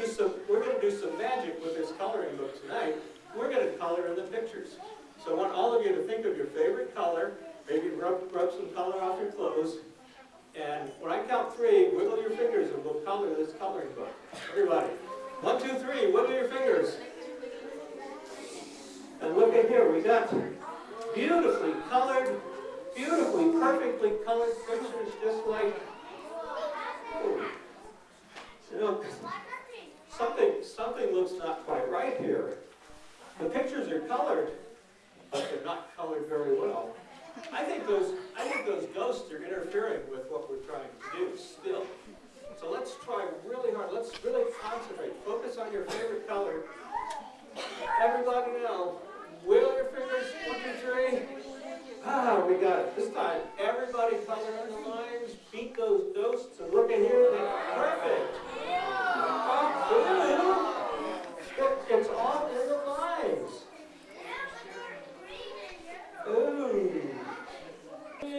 do some, we're gonna do some magic with this coloring book tonight. We're gonna color in the pictures. So I want all of you to think of your favorite color, maybe rub, rub some color off your clothes. And when I count three, wiggle your fingers and we'll color this coloring book. Everybody. One, two, three, wiggle your fingers. And look at here, we got beautifully colored, beautifully, perfectly colored pictures, just like, oh, you know, something, something looks not quite right here. The pictures are colored, but they're not colored very well. I think those, I think those ghosts are interfering with what we're trying to do still. So let's try really hard. Let's really concentrate. Focus on your favorite color. Everybody now, wiggle your fingers. One, two, three. Ah, we got it. This time, everybody color in the lines. Beat those ghosts and look in here. always on.